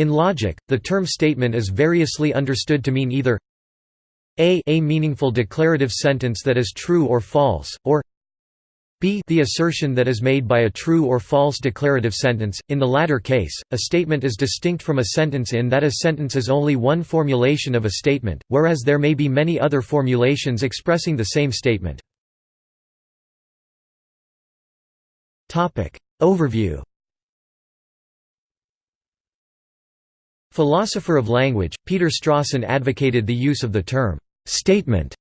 In logic, the term statement is variously understood to mean either a a meaningful declarative sentence that is true or false, or b the assertion that is made by a true or false declarative sentence. In the latter case, a statement is distinct from a sentence in that a sentence is only one formulation of a statement, whereas there may be many other formulations expressing the same statement. Overview Philosopher of language, Peter Strawson advocated the use of the term «statement»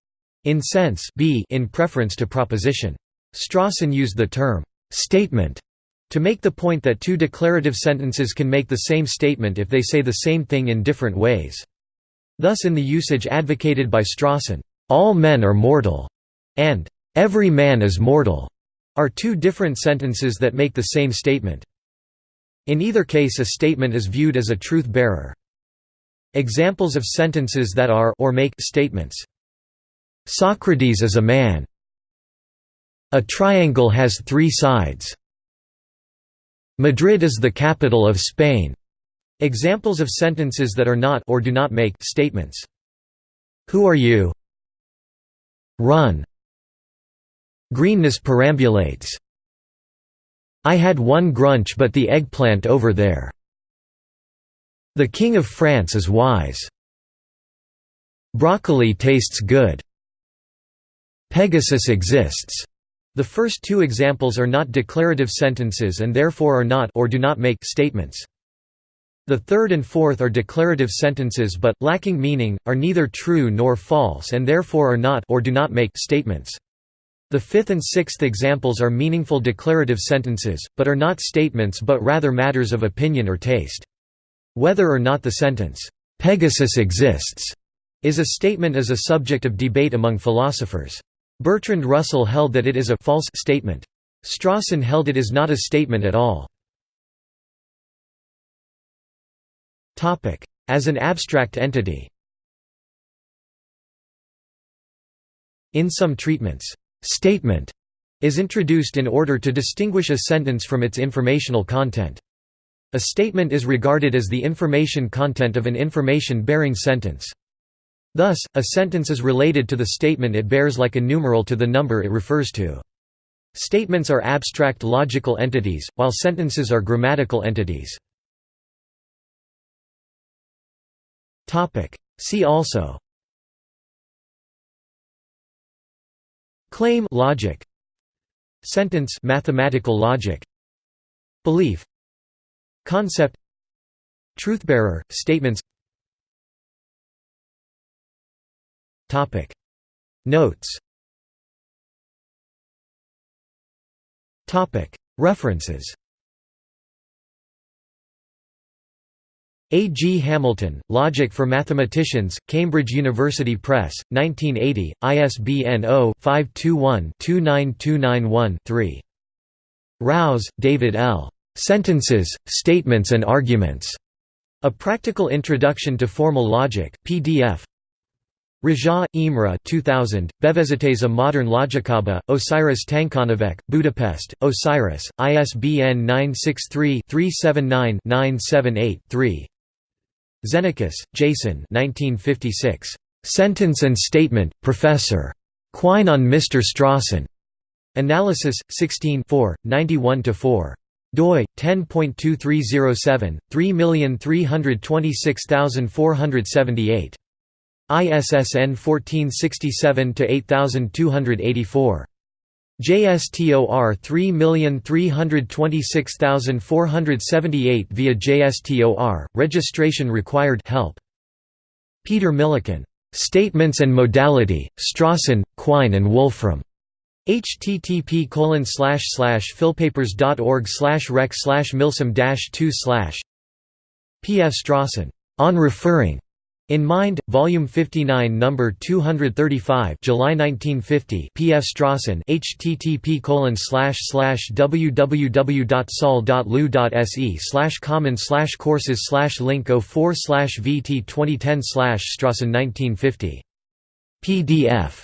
in sense b in preference to proposition. Strawson used the term «statement» to make the point that two declarative sentences can make the same statement if they say the same thing in different ways. Thus in the usage advocated by Strawson, «all men are mortal» and «every man is mortal» are two different sentences that make the same statement. In either case a statement is viewed as a truth-bearer. Examples of sentences that are or make statements. Socrates is a man. A triangle has three sides. Madrid is the capital of Spain. Examples of sentences that are not or do not make statements. Who are you? Run. Greenness perambulates. I had one grunch but the eggplant over there. The King of France is wise. Broccoli tastes good. Pegasus exists. The first two examples are not declarative sentences and therefore are not or do not make statements. The third and fourth are declarative sentences but, lacking meaning, are neither true nor false and therefore are not or do not make statements. The fifth and sixth examples are meaningful declarative sentences, but are not statements but rather matters of opinion or taste. Whether or not the sentence, "'Pegasus exists' is a statement is a subject of debate among philosophers. Bertrand Russell held that it is a false statement. Strawson held it is not a statement at all. As an abstract entity In some treatments, Statement is introduced in order to distinguish a sentence from its informational content. A statement is regarded as the information content of an information-bearing sentence. Thus, a sentence is related to the statement it bears like a numeral to the number it refers to. Statements are abstract logical entities, while sentences are grammatical entities. See also Claim logic. Sentence mathematical logic. Belief. Concept. Truthbearer statements. Topic. Notes. Topic. References A. G. Hamilton, Logic for Mathematicians, Cambridge University Press, 1980, ISBN 0-521-29291-3. Rouse, David L. Sentences, Statements and Arguments. A Practical Introduction to Formal Logic, PDF. Raja, Imre 2000, Bevezetes a Modern Logikaba, Osiris Tankanovek, Budapest, Osiris, ISBN 963 379 978 3. Xenakis, Jason 1956. Sentence and Statement, Professor. Quine on Mr. Strawson. Analysis, 16 91–4 doi 10.2307 3326478 ISSN 1467 to 8284 JSTOR 3326478 via JSTOR, registration required help. Peter Millican. Statements and Modality, Strawson, Quine and Wolfram. http colon philpapers.org rec milsum 2 P. F. Strawson. On Referring. In Mind, Volume 59 Number 235 July 1950 P. F. Strawson http www.sol.lu.se common courses link 04 vt 2010 Strawson 1950. PDF